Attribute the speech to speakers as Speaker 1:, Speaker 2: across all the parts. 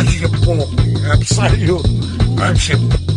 Speaker 1: Absolutely. Absolutely.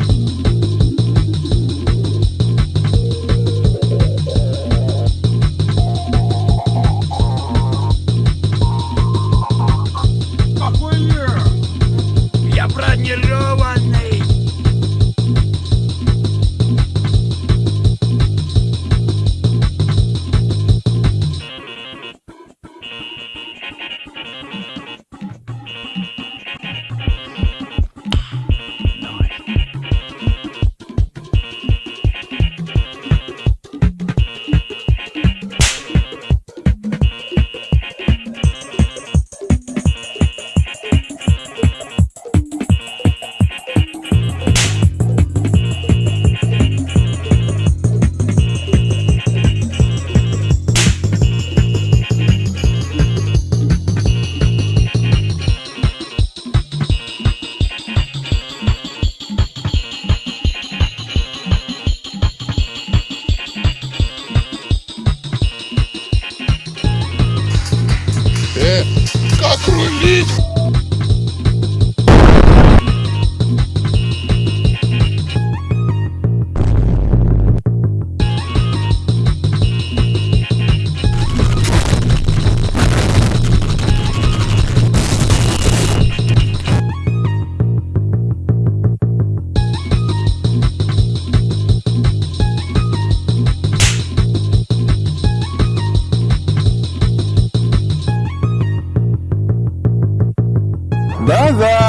Speaker 2: Release! Bye bye.